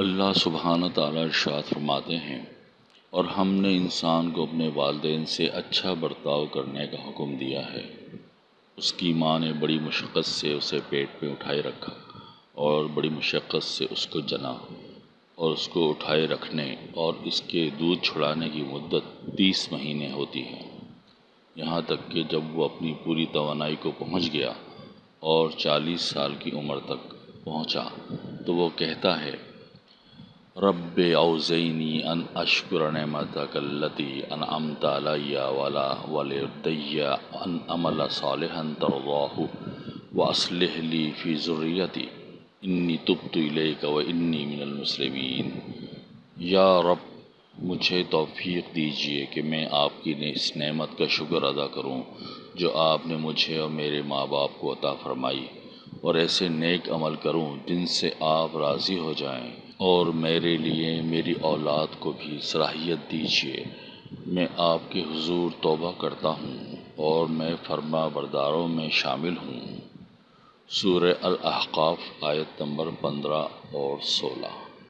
اللہ سبحانہ تعالیٰ ارشاد فرماتے ہیں، اور ہم نے انسان کو اپنے والدین سے اچھا برتاؤ کرنے کا حکم دیا ہے۔ اس کی ماں نے بڑی مشقت سے اسے پیٹ پہ اٹھائے رکھا، اور بڑی مشقت سے اس کو جنا، اور اس کو اٹھائے رکھنے، اور اس کے دودھ چھڑانے کی مدت تیس مہینے ہوتی ہے یہاں تک کہ جب وہ اپنی پوری توانائی کو پہنچ گیا اور چالیس سال کی عمر تک پہنچا، تو وہ کہتا ہے رب اوزینی ان اشکر نعمتک اللتی انعمت علی ولا والدی ان عمل صالحا ترضاہ واصلح لی فی ذریتی انی تبت الیک و انی من المسلمین۔ یا رب، مجھے توفیق دیجیے کہ میں آپ کی اس نعمت کا شکر ادا کروں جو آپ نے مجھے اور میرے ماں باپ کو عطا فرمائی اور ایسے نیک عمل کروں جن سے آپ راضی ہو جائیں۔ اور میرے لیے میری اولاد کو بھی صلاحیت دیجیے میں آپ کے حضور توبہ کرتا ہوں اور میں فرما برداروں میں شامل ہوں۔ سورہ الاحقاف آیت نمبر پندرہ اور سولہ۔